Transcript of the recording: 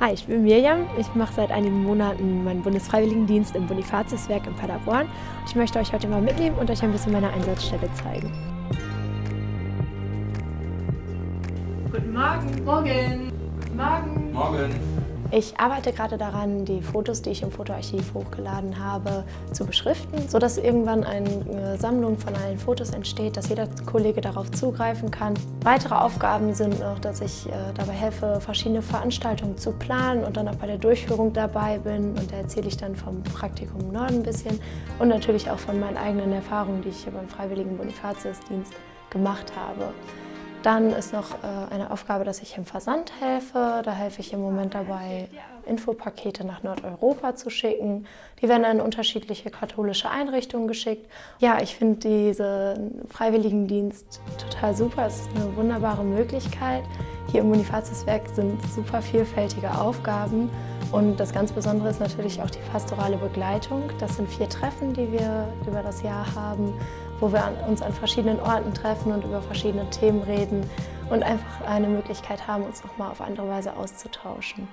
Hi, ich bin Mirjam. Ich mache seit einigen Monaten meinen Bundesfreiwilligendienst im Bonifatiuswerk in Paderborn. Ich möchte euch heute mal mitnehmen und euch ein bisschen meine Einsatzstelle zeigen. Guten Morgen. Morgen. Guten Morgen. Morgen. Ich arbeite gerade daran, die Fotos, die ich im Fotoarchiv hochgeladen habe, zu beschriften, sodass irgendwann eine Sammlung von allen Fotos entsteht, dass jeder Kollege darauf zugreifen kann. Weitere Aufgaben sind noch, dass ich äh, dabei helfe, verschiedene Veranstaltungen zu planen und dann auch bei der Durchführung dabei bin. Und da erzähle ich dann vom Praktikum Norden ein bisschen und natürlich auch von meinen eigenen Erfahrungen, die ich hier beim Freiwilligen Bonifatiusdienst gemacht habe. Dann ist noch äh, eine Aufgabe, dass ich im Versand helfe. Da helfe ich im Moment dabei, Infopakete nach Nordeuropa zu schicken. Die werden an unterschiedliche katholische Einrichtungen geschickt. Ja, ich finde diesen Freiwilligendienst total super. Es ist eine wunderbare Möglichkeit. Hier im Bonifatiuswerk sind super vielfältige Aufgaben. Und das ganz Besondere ist natürlich auch die pastorale Begleitung. Das sind vier Treffen, die wir über das Jahr haben, wo wir uns an verschiedenen Orten treffen und über verschiedene Themen reden und einfach eine Möglichkeit haben, uns nochmal auf andere Weise auszutauschen.